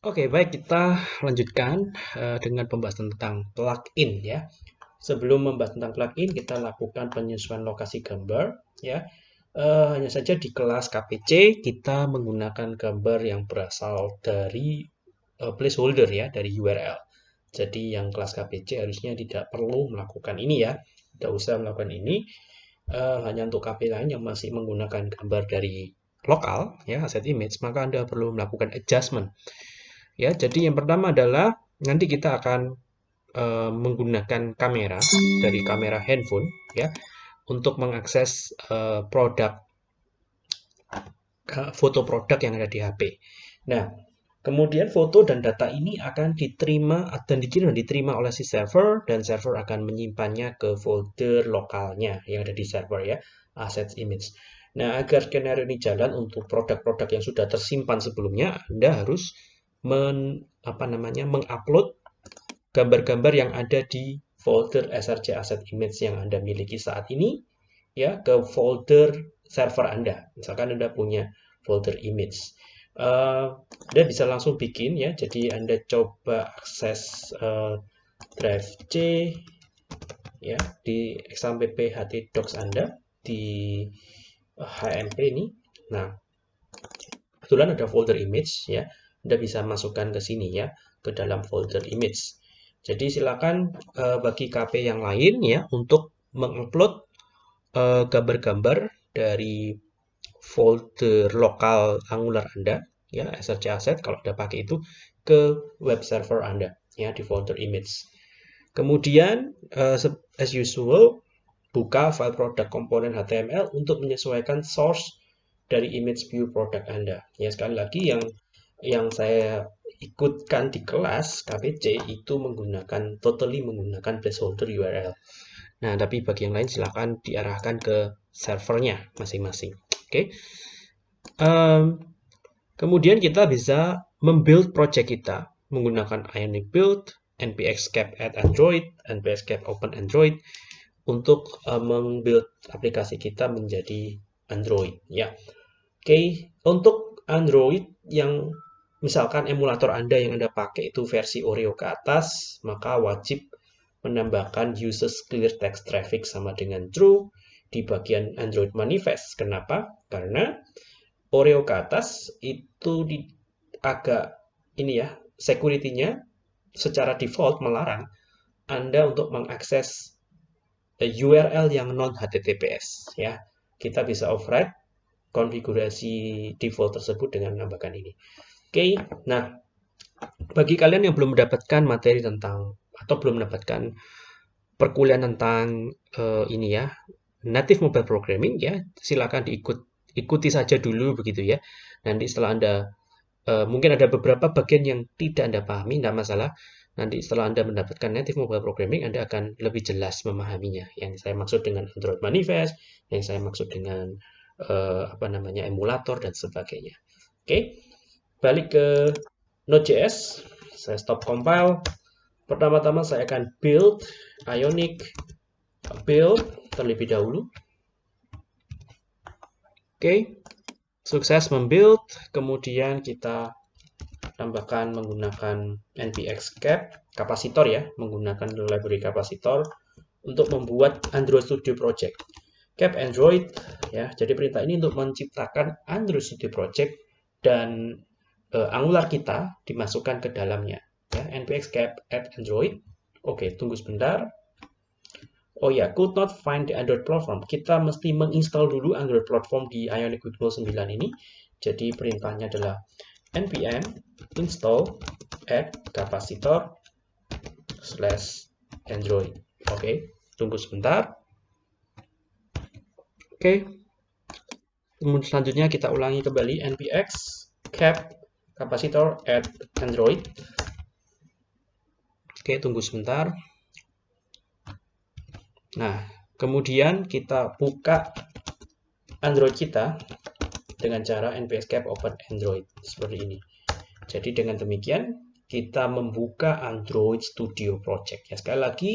Oke, baik kita lanjutkan uh, dengan pembahasan tentang plugin ya. Sebelum membahas tentang plugin, kita lakukan penyesuaian lokasi gambar ya. Uh, hanya saja di kelas KPC kita menggunakan gambar yang berasal dari uh, placeholder ya, dari URL. Jadi yang kelas KPC harusnya tidak perlu melakukan ini ya, tidak usah melakukan ini. Uh, hanya untuk KP lain yang masih menggunakan gambar dari lokal ya asset image maka Anda perlu melakukan adjustment. Ya, jadi yang pertama adalah nanti kita akan uh, menggunakan kamera dari kamera handphone ya untuk mengakses uh, produk uh, foto produk yang ada di HP. Nah, kemudian foto dan data ini akan diterima dan dikirim dan diterima oleh si server dan server akan menyimpannya ke folder lokalnya yang ada di server ya, assets image. Nah, agar skenario ini jalan untuk produk-produk yang sudah tersimpan sebelumnya, Anda harus men, apa namanya, mengupload gambar-gambar yang ada di folder src asset image yang Anda miliki saat ini ya ke folder server Anda. Misalkan Anda punya folder image. Uh, anda bisa langsung bikin ya. Jadi Anda coba akses uh, drive C ya di xampp ht docs Anda di HMP ini. Nah, kebetulan ada folder image ya. Anda bisa masukkan ke sini ya, ke dalam folder image. Jadi silakan uh, bagi KP yang lain ya untuk mengupload uh, gambar-gambar dari folder lokal Angular Anda ya SRC asset kalau Anda pakai itu ke web server Anda ya di folder image. Kemudian uh, as usual buka file produk komponen HTML untuk menyesuaikan source dari image view produk Anda. Ya, sekali lagi yang yang saya ikutkan di kelas KPC itu menggunakan totally menggunakan placeholder URL. Nah, tapi bagi yang lain silahkan diarahkan ke servernya masing-masing. Oke. Okay. Um, kemudian kita bisa membuild project kita menggunakan Ionic Build, npx cap add Android, npx cap open Android, untuk uh, membuild aplikasi kita menjadi Android ya. Oke, okay. untuk Android yang misalkan emulator Anda yang Anda pakai itu versi Oreo ke atas, maka wajib menambahkan uses clear text traffic sama dengan true di bagian Android manifest. Kenapa? Karena Oreo ke atas itu di, agak ini ya, security-nya secara default melarang Anda untuk mengakses URL yang non HTTPS ya. Kita bisa override konfigurasi default tersebut dengan menambahkan ini. Oke, nah bagi kalian yang belum mendapatkan materi tentang atau belum mendapatkan perkuliahan tentang uh, ini ya native mobile programming ya silakan diikut ikuti saja dulu begitu ya nanti setelah anda uh, mungkin ada beberapa bagian yang tidak anda pahami tidak masalah nanti setelah Anda mendapatkan native mobile programming, Anda akan lebih jelas memahaminya. Yang saya maksud dengan Android Manifest, yang saya maksud dengan uh, apa namanya emulator dan sebagainya. Oke, okay. Balik ke Node.js. Saya stop compile. Pertama-tama saya akan build Ionic build terlebih dahulu. Oke, sukses membuild. Kemudian kita tambahkan menggunakan npx cap kapasitor ya, menggunakan library kapasitor untuk membuat Android Studio Project. Cap Android ya, jadi perintah ini untuk menciptakan Android Studio Project dan uh, Angular kita dimasukkan ke dalamnya ya, npx cap add Android. Oke, tunggu sebentar. Oh ya, could not find the Android platform. Kita mesti menginstal dulu Android platform di Ionic 9 ini. Jadi perintahnya adalah npm install add capacitor slash android oke tunggu sebentar oke kemudian selanjutnya kita ulangi kembali npx cap capacitor add android oke tunggu sebentar nah kemudian kita buka android kita dengan cara npx cap open android seperti ini. Jadi dengan demikian kita membuka Android Studio Project. Ya sekali lagi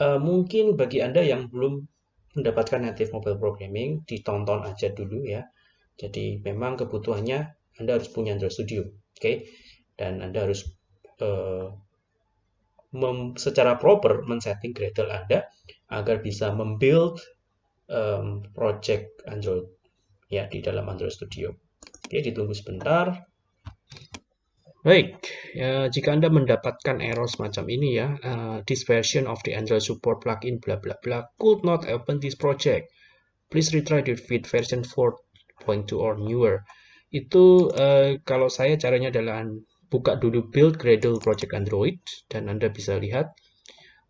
uh, mungkin bagi Anda yang belum mendapatkan native mobile programming ditonton aja dulu ya. Jadi memang kebutuhannya Anda harus punya Android Studio. Oke. Okay? dan Anda harus uh, secara proper men-setting Gradle Anda agar bisa membuild um, project Android ya di dalam Android Studio. Oke, ditunggu sebentar. Baik, ya, jika Anda mendapatkan error semacam ini ya, uh, this version of the Android support plugin bla bla bla could not open this project. Please retry it with version 4.2 or newer. Itu uh, kalau saya caranya adalah buka dulu build Gradle project Android dan Anda bisa lihat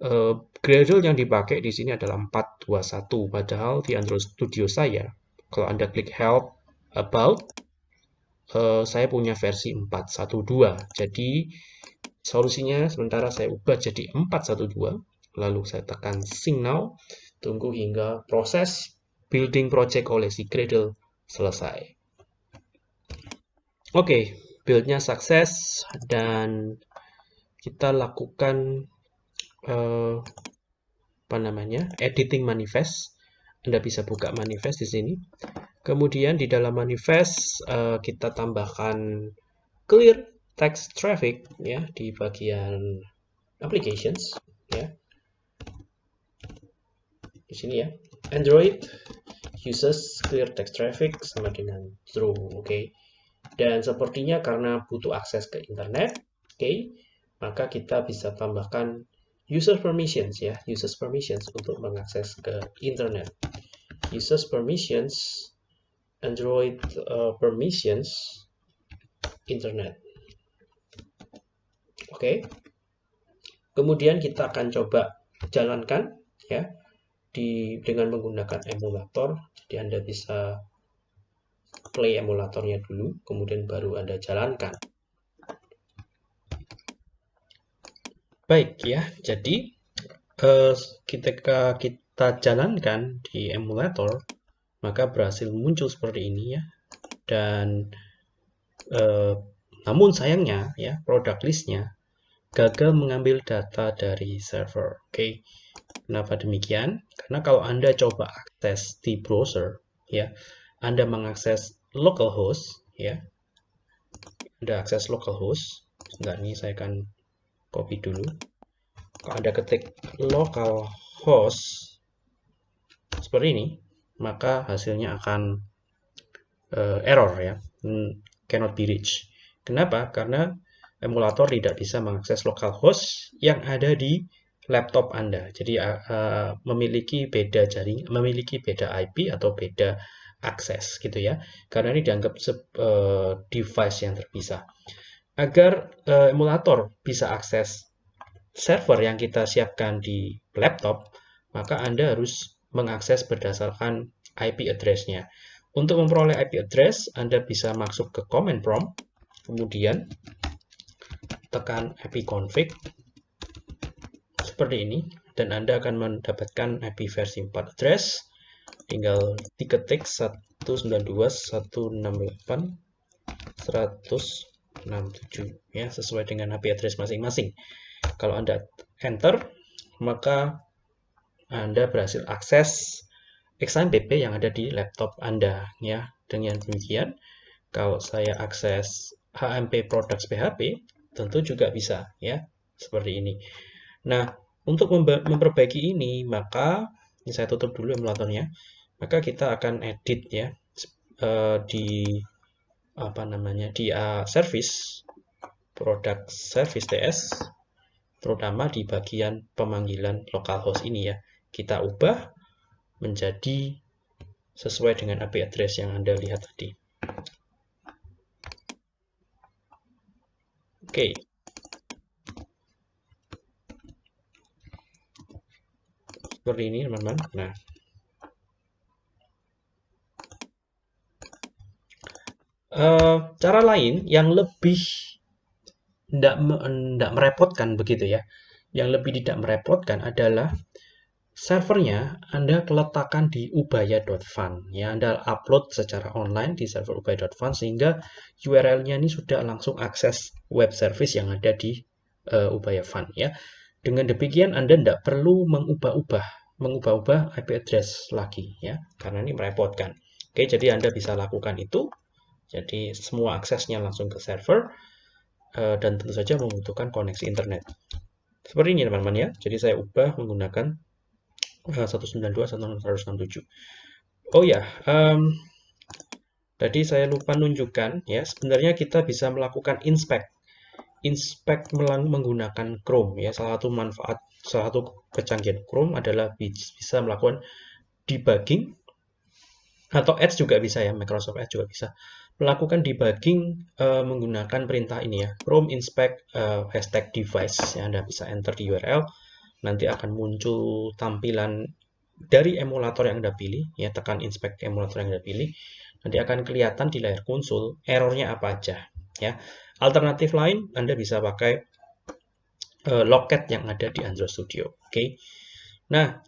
uh, Gradle yang dipakai di sini adalah 421 padahal di Android Studio saya kalau Anda klik help about uh, saya punya versi 412. Jadi solusinya sementara saya ubah jadi 412, lalu saya tekan sync now, tunggu hingga proses building project oleh si Gradle selesai. Oke, okay, buildnya sukses dan kita lakukan uh, apa namanya editing manifest. Anda bisa buka manifest di sini. Kemudian di dalam manifest uh, kita tambahkan clear text traffic ya di bagian applications ya. Di sini ya. Android uses clear text traffic sama dengan true, oke. Okay. Dan sepertinya karena butuh akses ke internet, oke, okay, maka kita bisa tambahkan user permissions ya, users permissions untuk mengakses ke internet. Users permissions Android uh, permissions internet. Oke. Okay. Kemudian kita akan coba jalankan ya di dengan menggunakan emulator. Jadi Anda bisa play emulatornya dulu, kemudian baru Anda jalankan. Baik ya, jadi eh, ketika kita jalankan di emulator, maka berhasil muncul seperti ini ya dan eh, namun sayangnya ya produk listnya gagal mengambil data dari server oke okay. kenapa demikian karena kalau anda coba akses di browser ya anda mengakses localhost ya anda akses localhost enggak ini saya akan copy dulu kalau anda ketik localhost seperti ini maka hasilnya akan uh, error ya, hmm, cannot be reached. Kenapa? Karena emulator tidak bisa mengakses localhost yang ada di laptop Anda. Jadi uh, memiliki beda jaring, memiliki beda IP atau beda akses gitu ya. Karena ini dianggap uh, device yang terpisah. Agar uh, emulator bisa akses server yang kita siapkan di laptop, maka Anda harus mengakses berdasarkan IP address-nya. Untuk memperoleh IP address, Anda bisa masuk ke command prompt, kemudian tekan ipconfig seperti ini, dan Anda akan mendapatkan IP versi 4 address. Tinggal diketik 192.168.167 ya, sesuai dengan IP address masing-masing. Kalau Anda enter, maka anda berhasil akses XAMPP yang ada di laptop Anda ya. Dengan demikian, kalau saya akses HMP Products PHP, tentu juga bisa ya, seperti ini. Nah, untuk memperbaiki ini, maka ini saya tutup dulu emulatornya. Maka kita akan edit ya uh, di apa namanya di uh, service product service TS terutama di bagian pemanggilan localhost ini ya kita ubah menjadi sesuai dengan IP address yang Anda lihat tadi. Oke. Okay. Seperti ini, teman-teman. Nah, uh, cara lain yang lebih tidak merepotkan begitu ya, yang lebih tidak merepotkan adalah servernya Anda letakkan di ubaya.fun ya. Anda upload secara online di server ubaya.fun sehingga URL-nya ini sudah langsung akses web service yang ada di uh, ubaya fun ya dengan demikian Anda tidak perlu mengubah-ubah mengubah-ubah IP address lagi ya karena ini merepotkan oke jadi Anda bisa lakukan itu jadi semua aksesnya langsung ke server uh, dan tentu saja membutuhkan koneksi internet. Seperti ini teman-teman ya. Jadi saya ubah menggunakan uh, 192.167. Oh ya, um, tadi saya lupa nunjukkan ya. Sebenarnya kita bisa melakukan inspect inspect menggunakan Chrome ya. Salah satu manfaat salah satu kecanggihan Chrome adalah bisa melakukan debugging atau Edge juga bisa ya. Microsoft Edge juga bisa melakukan debugging uh, menggunakan perintah ini ya. Chrome inspect uh, hashtag device ya Anda bisa enter di URL nanti akan muncul tampilan dari emulator yang Anda pilih ya. Tekan inspect emulator yang Anda pilih. Nanti akan kelihatan di layar konsol errornya apa aja ya Alternatif lain, Anda bisa pakai uh, loket yang ada di Android Studio. Oke. Okay? Nah,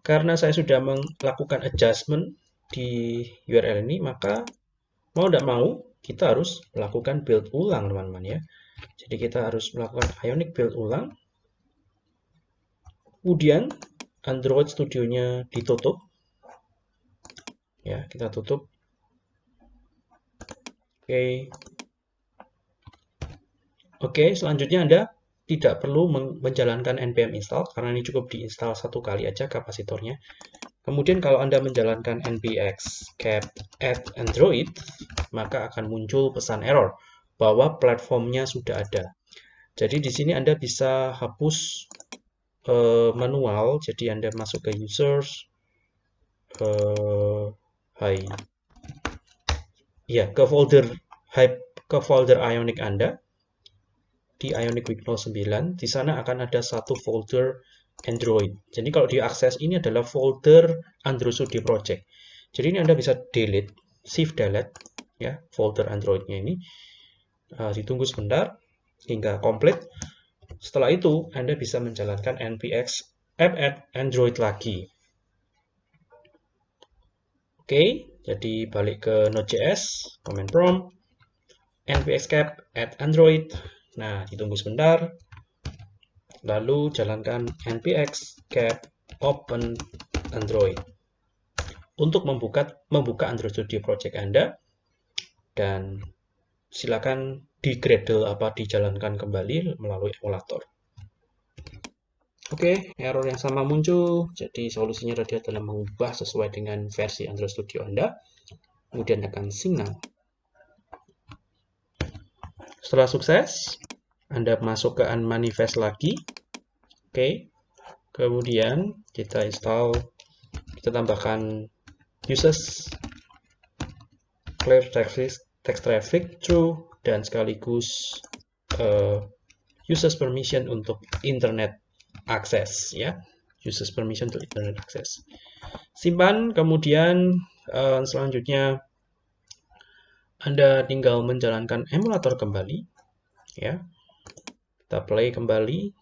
karena saya sudah melakukan adjustment di URL ini, maka mau tidak mau kita harus melakukan build ulang, teman-teman ya. Jadi kita harus melakukan Ionic build ulang. Kemudian Android Studio-nya ditutup. Ya, kita tutup. Oke, okay. Oke, selanjutnya Anda tidak perlu menjalankan npm install karena ini cukup diinstal satu kali aja kapasitornya. Kemudian kalau Anda menjalankan npx cap add android, maka akan muncul pesan error bahwa platformnya sudah ada. Jadi di sini Anda bisa hapus uh, manual, jadi Anda masuk ke users, uh, hai, ya ke folder ke folder Ionic Anda, di Ionic Week 09, di sana akan ada satu folder Android. Jadi kalau diakses ini adalah folder Android Studio Project. Jadi ini Anda bisa delete, shift delete ya folder Androidnya ini. Uh, ditunggu sebentar hingga komplit. Setelah itu Anda bisa menjalankan npx app add Android lagi. Oke, jadi balik ke Node.js, command prompt, npx cap add Android, Nah, ditunggu sebentar. Lalu jalankan npx cap open Android untuk membuka membuka Android Studio Project Anda dan silakan di Gradle apa dijalankan kembali melalui emulator. Oke, error yang sama muncul. Jadi solusinya tadi adalah mengubah sesuai dengan versi Android Studio Anda. Kemudian tekan signal. Setelah sukses, Anda masuk ke unmanifest lagi. Oke. Okay. Kemudian kita install, kita tambahkan uses clear text, text traffic true dan sekaligus uh, uses permission untuk internet access ya. Uses permission untuk internet access. Simpan, kemudian uh, selanjutnya anda tinggal menjalankan emulator kembali, ya. Kita play kembali.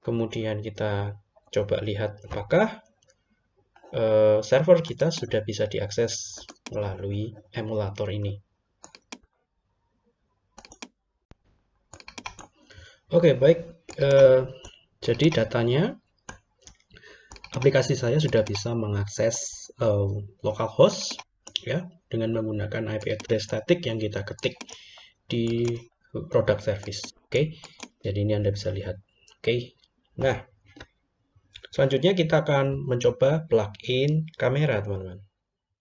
Kemudian kita coba lihat apakah uh, server kita sudah bisa diakses melalui emulator ini. Oke, okay, baik. Uh, jadi datanya aplikasi saya sudah bisa mengakses uh, localhost ya dengan menggunakan IP address static yang kita ketik di product service. Oke. Okay? Jadi ini Anda bisa lihat. Oke. Okay? Nah, selanjutnya kita akan mencoba plugin kamera, teman-teman.